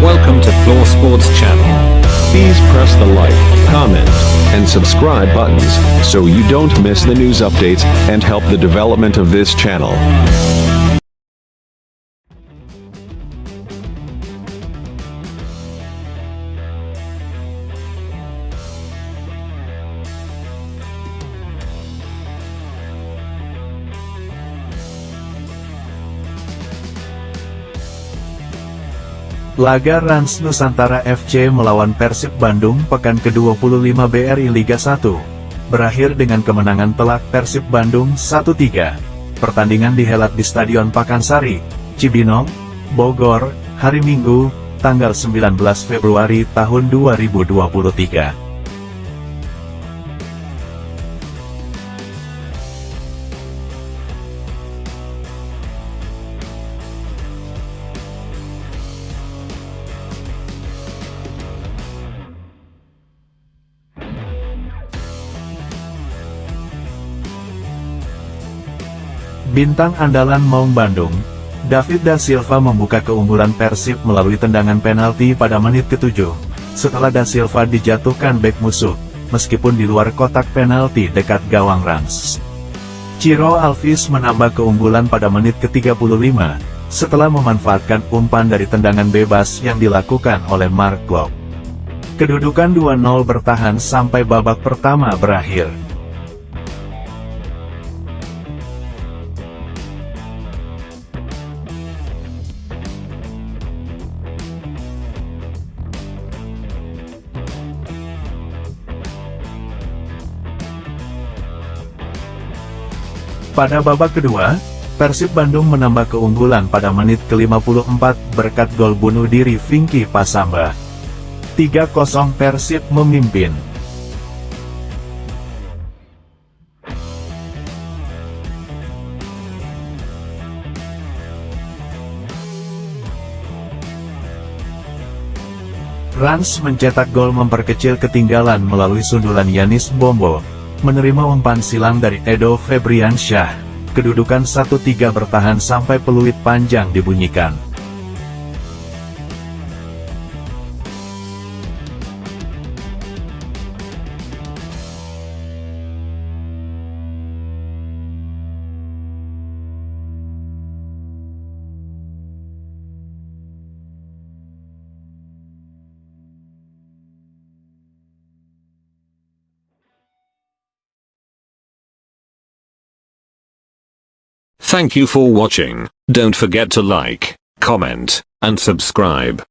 Welcome to Floor Sports Channel. Please press the like, comment, and subscribe buttons so you don't miss the news updates and help the development of this channel. Laga Rans Nusantara FC melawan Persib Bandung pekan ke-25 BRI Liga 1. Berakhir dengan kemenangan telak Persib Bandung 1-3. Pertandingan dihelat di Stadion Pakansari, Cibinong, Bogor, hari Minggu, tanggal 19 Februari tahun 2023. Bintang andalan Maung Bandung, David Da Silva membuka keunggulan Persib melalui tendangan penalti pada menit ke-7. Setelah Da Silva dijatuhkan bek musuh, meskipun di luar kotak penalti dekat gawang Rans. Ciro Alvis menambah keunggulan pada menit ke-35, setelah memanfaatkan umpan dari tendangan bebas yang dilakukan oleh Mark Klok. Kedudukan 2-0 bertahan sampai babak pertama berakhir. Pada babak kedua, Persib Bandung menambah keunggulan pada menit ke-54 berkat gol bunuh diri Vinky Pasamba. 3-0 Persib memimpin. Rans mencetak gol memperkecil ketinggalan melalui sundulan Yanis Bombo, menerima umpan silang dari Edo Febriansyah. Kedudukan 1-3 bertahan sampai peluit panjang dibunyikan. Thank you for watching. Don't forget to like, comment, and subscribe.